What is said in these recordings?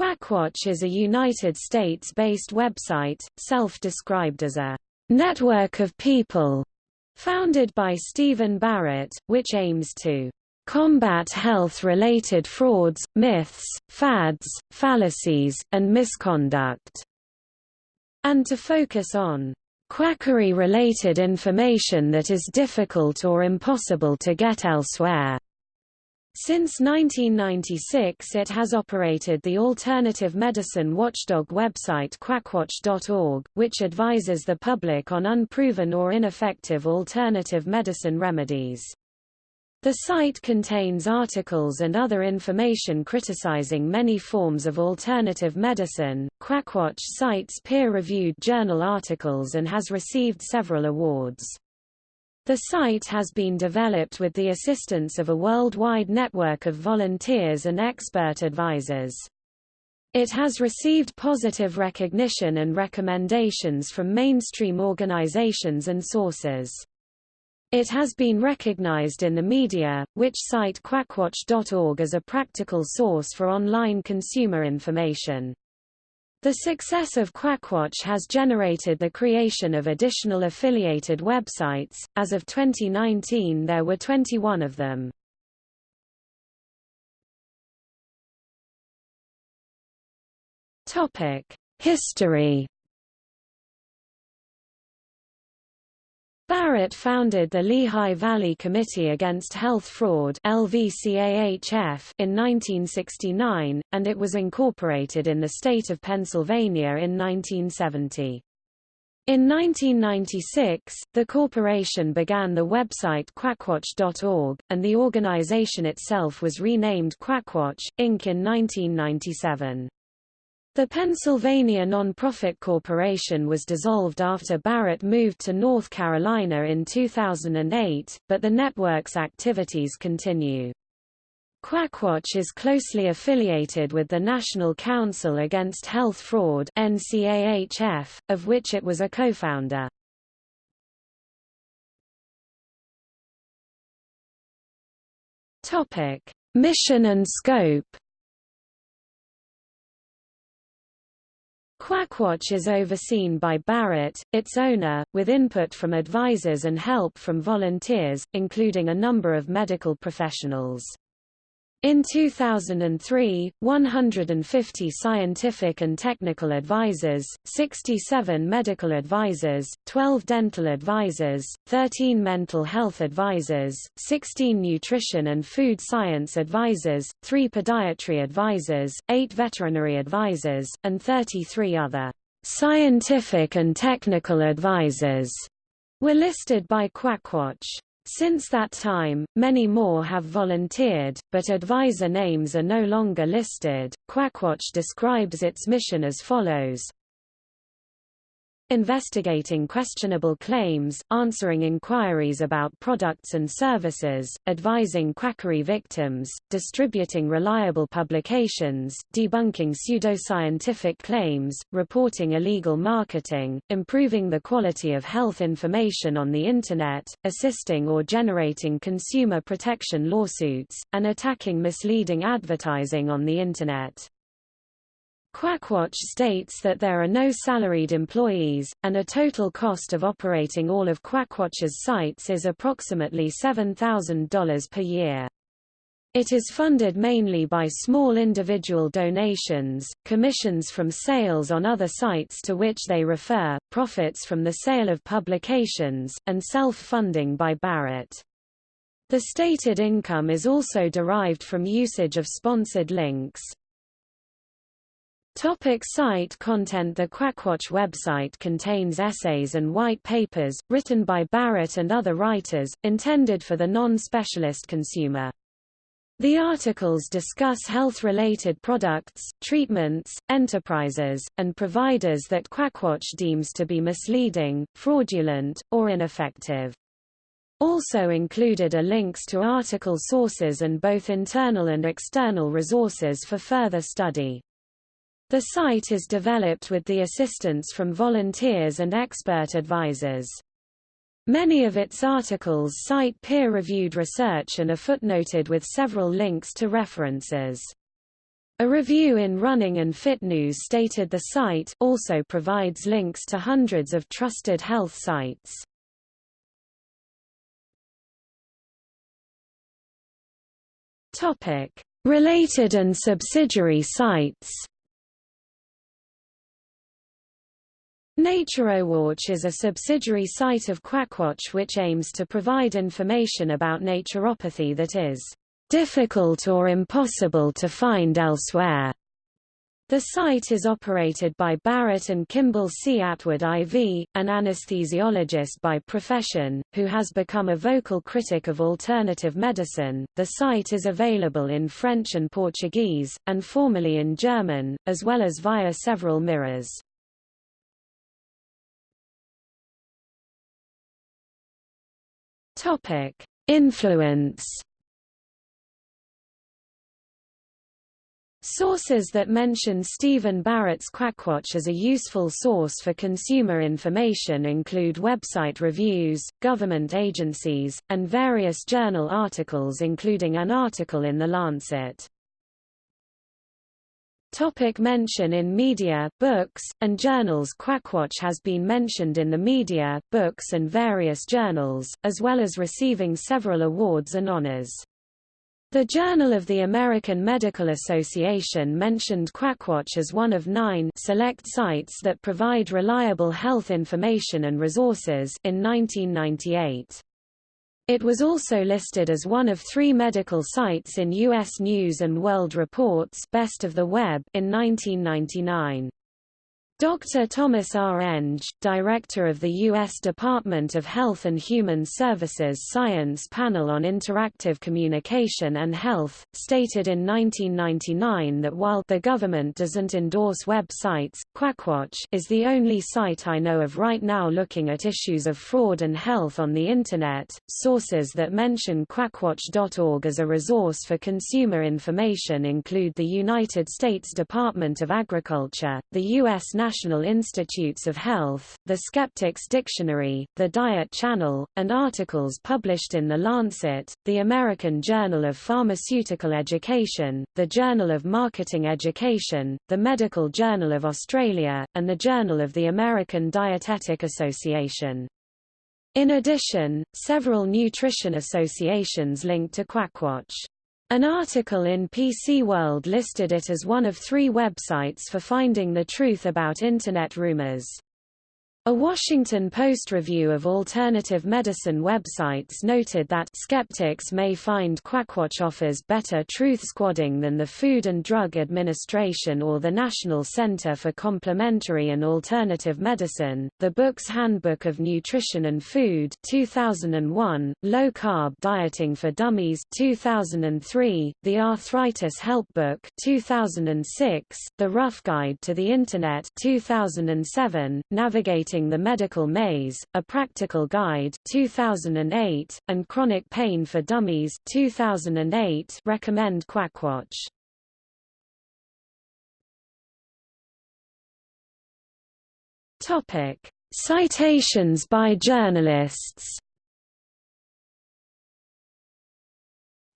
Quackwatch is a United States-based website, self-described as a network of people, founded by Stephen Barrett, which aims to combat health-related frauds, myths, fads, fallacies, and misconduct, and to focus on quackery-related information that is difficult or impossible to get elsewhere. Since 1996 it has operated the alternative medicine watchdog website quackwatch.org, which advises the public on unproven or ineffective alternative medicine remedies. The site contains articles and other information criticizing many forms of alternative medicine. Quackwatch cites peer-reviewed journal articles and has received several awards. The site has been developed with the assistance of a worldwide network of volunteers and expert advisors. It has received positive recognition and recommendations from mainstream organizations and sources. It has been recognized in the media, which cite quackwatch.org as a practical source for online consumer information. The success of Quackwatch has generated the creation of additional affiliated websites. As of 2019, there were 21 of them. History Barrett founded the Lehigh Valley Committee Against Health Fraud in 1969, and it was incorporated in the state of Pennsylvania in 1970. In 1996, the corporation began the website quackwatch.org, and the organization itself was renamed Quackwatch, Inc. in 1997. The Pennsylvania Nonprofit Corporation was dissolved after Barrett moved to North Carolina in 2008, but the network's activities continue. Quackwatch is closely affiliated with the National Council Against Health Fraud NCAHF, of which it was a co-founder. Mission and scope Quackwatch is overseen by Barrett, its owner, with input from advisors and help from volunteers, including a number of medical professionals. In 2003, 150 scientific and technical advisors, 67 medical advisors, 12 dental advisors, 13 mental health advisors, 16 nutrition and food science advisors, 3 podiatry advisors, 8 veterinary advisors, and 33 other scientific and technical advisors were listed by Quackwatch. Since that time, many more have volunteered, but advisor names are no longer listed. Quackwatch describes its mission as follows investigating questionable claims, answering inquiries about products and services, advising quackery victims, distributing reliable publications, debunking pseudoscientific claims, reporting illegal marketing, improving the quality of health information on the Internet, assisting or generating consumer protection lawsuits, and attacking misleading advertising on the Internet. Quackwatch states that there are no salaried employees, and a total cost of operating all of Quackwatch's sites is approximately $7,000 per year. It is funded mainly by small individual donations, commissions from sales on other sites to which they refer, profits from the sale of publications, and self-funding by Barrett. The stated income is also derived from usage of sponsored links. Topic site content The Quackwatch website contains essays and white papers, written by Barrett and other writers, intended for the non-specialist consumer. The articles discuss health-related products, treatments, enterprises, and providers that Quackwatch deems to be misleading, fraudulent, or ineffective. Also included are links to article sources and both internal and external resources for further study. The site is developed with the assistance from volunteers and expert advisors. Many of its articles cite peer-reviewed research and are footnoted with several links to references. A review in Running and Fit News stated the site also provides links to hundreds of trusted health sites. Topic: Related and subsidiary sites. Naturowatch is a subsidiary site of Quackwatch which aims to provide information about naturopathy that is difficult or impossible to find elsewhere. The site is operated by Barrett and Kimball C. Atwood IV, an anesthesiologist by profession, who has become a vocal critic of alternative medicine. The site is available in French and Portuguese, and formerly in German, as well as via several mirrors. Topic: Influence Sources that mention Stephen Barrett's Quackwatch as a useful source for consumer information include website reviews, government agencies, and various journal articles including an article in The Lancet. Topic mention in media, books, and journals Quackwatch has been mentioned in the media, books and various journals, as well as receiving several awards and honors. The Journal of the American Medical Association mentioned Quackwatch as one of nine select sites that provide reliable health information and resources in 1998. It was also listed as one of three medical sites in U.S. News & World Report's Best of the Web in 1999. Dr. Thomas R. Eng, director of the U.S. Department of Health and Human Services Science Panel on Interactive Communication and Health, stated in 1999 that while the government doesn't endorse websites, Quackwatch is the only site I know of right now looking at issues of fraud and health on the Internet. Sources that mention quackwatch.org as a resource for consumer information include the United States Department of Agriculture, the U.S. National National Institutes of Health, the Skeptics Dictionary, the Diet Channel, and articles published in The Lancet, the American Journal of Pharmaceutical Education, the Journal of Marketing Education, the Medical Journal of Australia, and the Journal of the American Dietetic Association. In addition, several nutrition associations link to Quackwatch. An article in PC World listed it as one of three websites for finding the truth about Internet rumors. A Washington Post review of alternative medicine websites noted that skeptics may find Quackwatch offers better truth squadding than the Food and Drug Administration or the National Center for Complementary and Alternative Medicine. The book's Handbook of Nutrition and Food 2001, Low Carb Dieting for Dummies 2003, The Arthritis Help Book 2006, The Rough Guide to the Internet 2007, Navigating the Medical Maze, A Practical Guide 2008, and Chronic Pain for Dummies 2008 recommend Quackwatch. Topic: Citations by journalists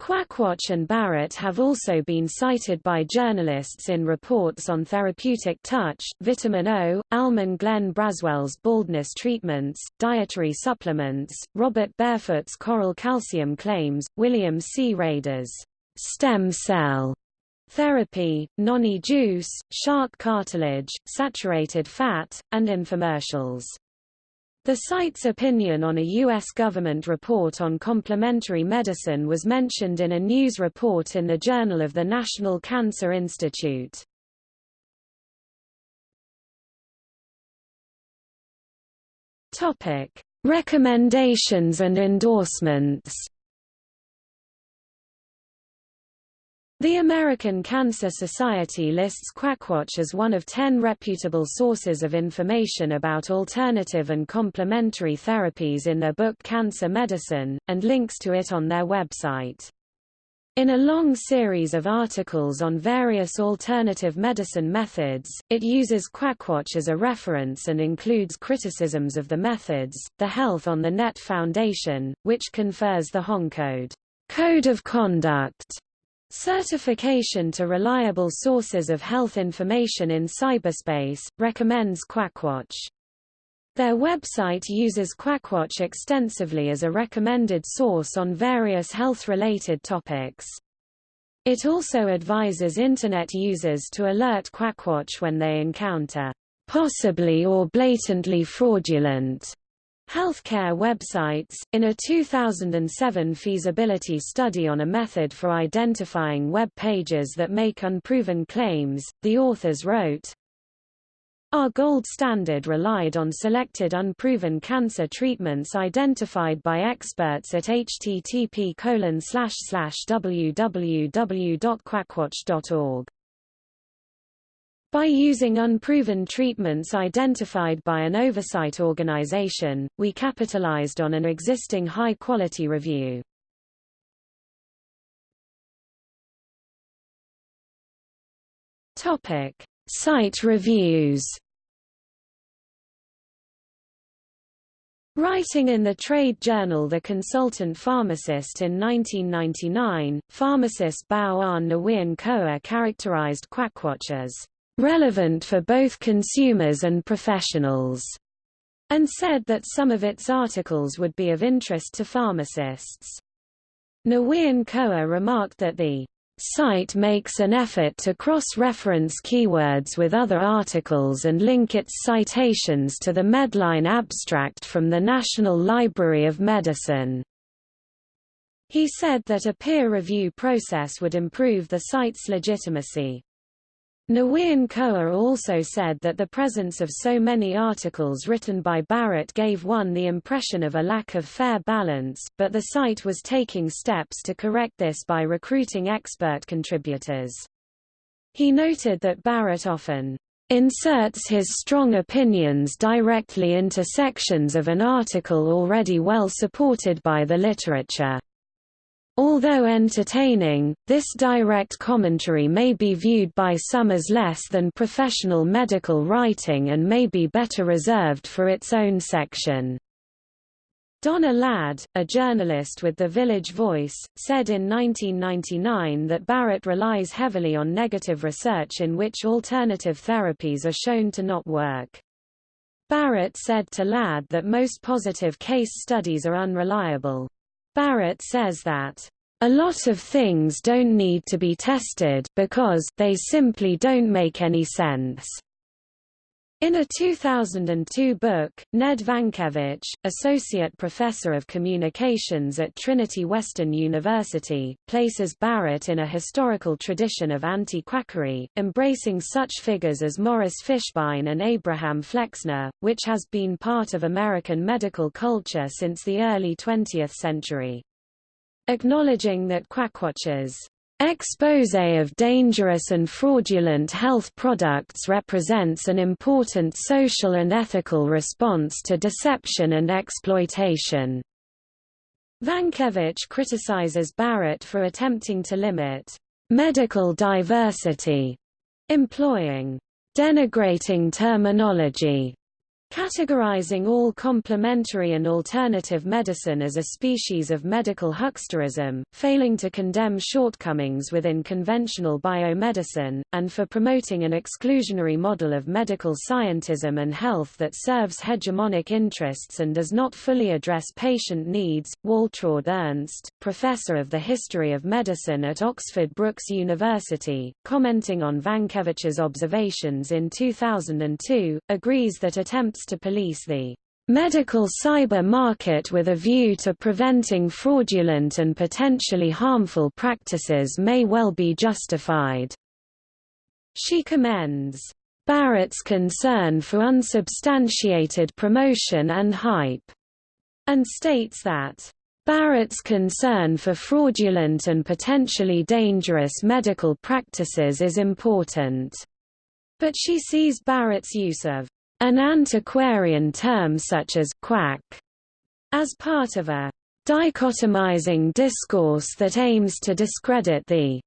Quackwatch and Barrett have also been cited by journalists in reports on therapeutic touch, vitamin O, Almon Glenn Braswell's baldness treatments, dietary supplements, Robert Barefoot's coral calcium claims, William C. Rader's stem cell therapy, noni juice, shark cartilage, saturated fat, and infomercials. The site's opinion on a U.S. government report on complementary medicine was mentioned in a news report in the Journal of the National Cancer Institute. Topic: Recommendations and endorsements. The American Cancer Society lists Quackwatch as one of ten reputable sources of information about alternative and complementary therapies in their book Cancer Medicine, and links to it on their website. In a long series of articles on various alternative medicine methods, it uses Quackwatch as a reference and includes criticisms of the methods. The Health on the Net Foundation, which confers the HONCode Code of Conduct Certification to Reliable Sources of Health Information in Cyberspace, recommends Quackwatch. Their website uses Quackwatch extensively as a recommended source on various health-related topics. It also advises Internet users to alert Quackwatch when they encounter possibly or blatantly fraudulent healthcare websites. In a 2007 feasibility study on a method for identifying web pages that make unproven claims, the authors wrote, our gold standard relied on selected unproven cancer treatments identified by experts at http www.quackwatch.org. By using unproven treatments identified by an oversight organization, we capitalized on an existing high-quality review. Topic: Site reviews. Writing in the trade journal The Consultant Pharmacist in 1999, pharmacist Bao Anh Nguyen Khoa characterized Quackwatch as relevant for both consumers and professionals, and said that some of its articles would be of interest to pharmacists. Nguyen Khoa remarked that the site makes an effort to cross-reference keywords with other articles and link its citations to the Medline abstract from the National Library of Medicine. He said that a peer review process would improve the site's legitimacy. Nguyen Khoa also said that the presence of so many articles written by Barrett gave one the impression of a lack of fair balance, but the site was taking steps to correct this by recruiting expert contributors. He noted that Barrett often inserts his strong opinions directly into sections of an article already well supported by the literature. Although entertaining, this direct commentary may be viewed by some as less than professional medical writing and may be better reserved for its own section. Donna Ladd, a journalist with The Village Voice, said in 1999 that Barrett relies heavily on negative research in which alternative therapies are shown to not work. Barrett said to Ladd that most positive case studies are unreliable. Barrett says that a lot of things don't need to be tested because they simply don't make any sense. In a 2002 book, Ned Vankevich, associate professor of communications at Trinity Western University, places Barrett in a historical tradition of anti-quackery, embracing such figures as Morris Fishbein and Abraham Flexner, which has been part of American medical culture since the early 20th century. Acknowledging that Quackwatch's Expose of dangerous and fraudulent health products represents an important social and ethical response to deception and exploitation. Vankevich criticizes Barrett for attempting to limit medical diversity, employing denigrating terminology Categorizing all complementary and alternative medicine as a species of medical hucksterism, failing to condemn shortcomings within conventional biomedicine, and for promoting an exclusionary model of medical scientism and health that serves hegemonic interests and does not fully address patient needs. Waltraud Ernst, professor of the history of medicine at Oxford Brookes University, commenting on Vankevich's observations in 2002, agrees that attempts to police the medical cyber market with a view to preventing fraudulent and potentially harmful practices may well be justified. She commends Barrett's concern for unsubstantiated promotion and hype, and states that Barrett's concern for fraudulent and potentially dangerous medical practices is important, but she sees Barrett's use of an antiquarian term such as quack as part of a dichotomizing discourse that aims to discredit the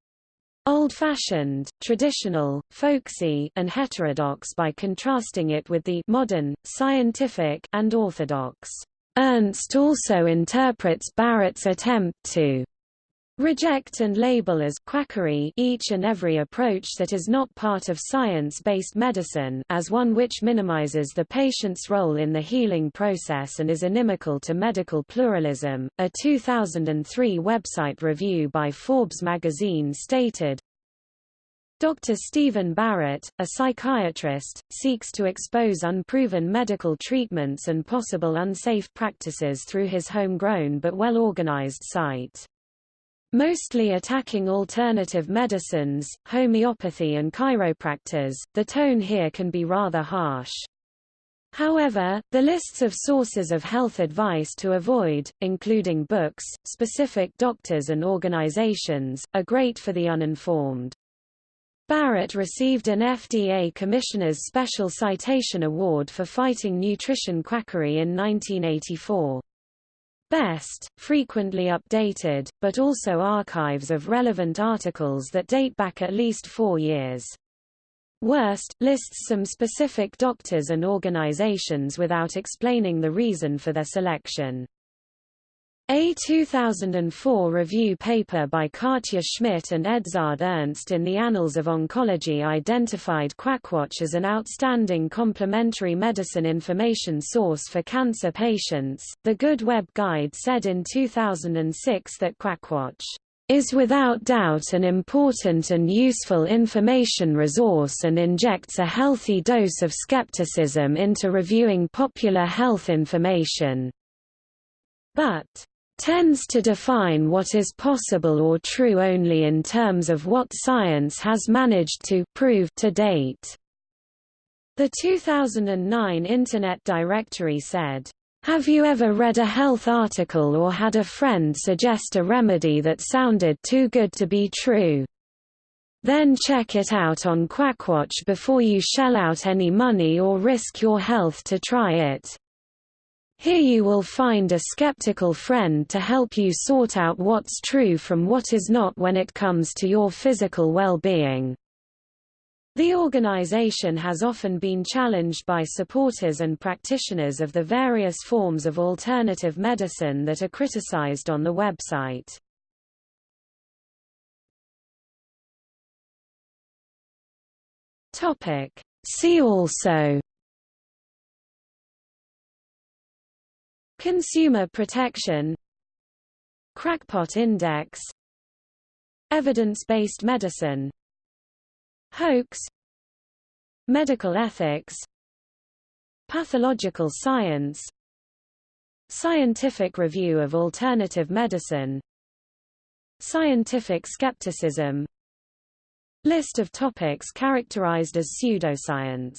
old-fashioned, traditional, folksy, and heterodox by contrasting it with the modern, scientific, and orthodox. Ernst also interprets Barrett's attempt to reject and label as quackery each and every approach that is not part of science-based medicine as one which minimizes the patient's role in the healing process and is inimical to medical pluralism. A 2003 website review by Forbes magazine stated, Dr. Stephen Barrett, a psychiatrist, seeks to expose unproven medical treatments and possible unsafe practices through his homegrown but well-organized site. Mostly attacking alternative medicines, homeopathy and chiropractors, the tone here can be rather harsh. However, the lists of sources of health advice to avoid, including books, specific doctors and organizations, are great for the uninformed. Barrett received an FDA Commissioner's Special Citation Award for fighting nutrition quackery in 1984. Best, frequently updated, but also archives of relevant articles that date back at least four years. Worst, lists some specific doctors and organizations without explaining the reason for their selection. A 2004 review paper by Katja Schmidt and Edzard Ernst in the Annals of Oncology identified Quackwatch as an outstanding complementary medicine information source for cancer patients. The Good Web Guide said in 2006 that Quackwatch is without doubt an important and useful information resource and injects a healthy dose of skepticism into reviewing popular health information. But tends to define what is possible or true only in terms of what science has managed to prove to date. The 2009 Internet Directory said, have you ever read a health article or had a friend suggest a remedy that sounded too good to be true? Then check it out on Quackwatch before you shell out any money or risk your health to try it. Here you will find a skeptical friend to help you sort out what's true from what is not when it comes to your physical well-being. The organization has often been challenged by supporters and practitioners of the various forms of alternative medicine that are criticized on the website. See also Consumer protection Crackpot index Evidence-based medicine Hoax Medical ethics Pathological science Scientific review of alternative medicine Scientific skepticism. List of topics characterized as pseudoscience